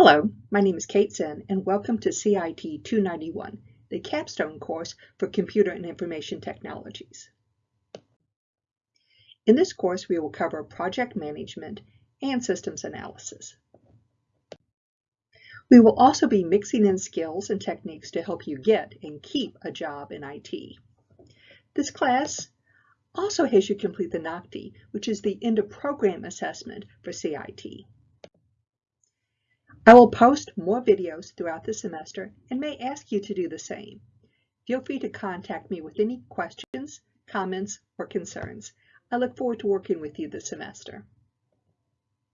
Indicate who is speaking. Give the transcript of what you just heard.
Speaker 1: Hello, my name is Kate Zinn and welcome to CIT 291, the capstone course for Computer and Information Technologies. In this course, we will cover project management and systems analysis. We will also be mixing in skills and techniques to help you get and keep a job in IT. This class also has you complete the NOCTI, which is the end of program assessment for CIT. I will post more videos throughout the semester and may ask you to do the same. Feel free to contact me with any questions, comments, or concerns. I look forward to working with you this semester.